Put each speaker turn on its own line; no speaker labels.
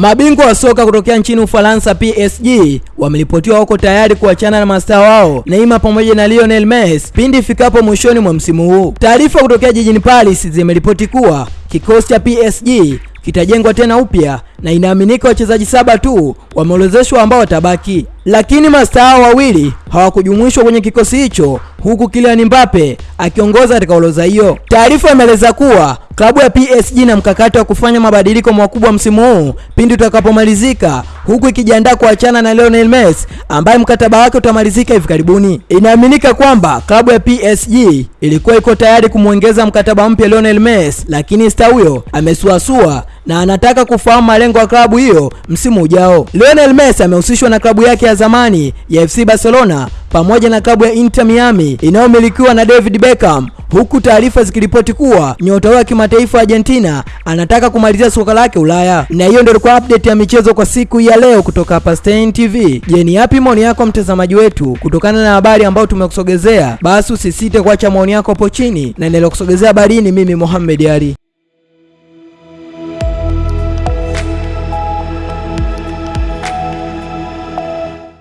Mabingwa wa soka kutokea nchini Ufaransa PSG wameripotiwa wako tayari kuachana na mastaa wao Neymar pamoja na Lionel Messi pindi ifikapo mwishoni mwa msimu huu. Taarifa kutokea jijini Paris zimeripoti kuwa kikosi cha PSG kitajengwa tena upya na inaaminika wachezaji saba tu wameorozeshwa ambao watabaki, lakini mastaa wawili hawakujumuishwa kwenye kikosi hicho, huku Kylian Mbappe akiongoza katika orodha hiyo. Taarifa imeeleza kuwa klabu ya PSG na mkakati wa kufanya mabadiliko makubwa msimu huu pindi utakapomalizika, huku ikijiandaa kuachana na Lionel Messi ambaye mkataba wake utamalizika hivi karibuni. Inaaminika kwamba klabu ya PSG ilikuwa iko tayari kumwongeza mkataba mpya Lionel Messi, lakini star huyo amesuasua na anataka kufahamu malengo ya klabu hiyo msimu ujao. Lionel Messi amehusishwa na klabu yake ya zamani ya FC Barcelona pamoja na klabu ya Inter Miami inayomilikiwa na David Beckham, huku taarifa zikiripoti kuwa nyota wa kimataifa wa Argentina anataka kumalizia soka lake Ulaya. Na hiyo ndio ilikuwa update ya michezo kwa siku ya leo kutoka hapa Stein TV. Je, ni yapi maoni yako mtazamaji wetu kutokana na habari ambayo tumekusogezea? Basi usisite kuacha maoni yako hapo chini, na nilikusogezea habari ni mimi Mohamed Ali.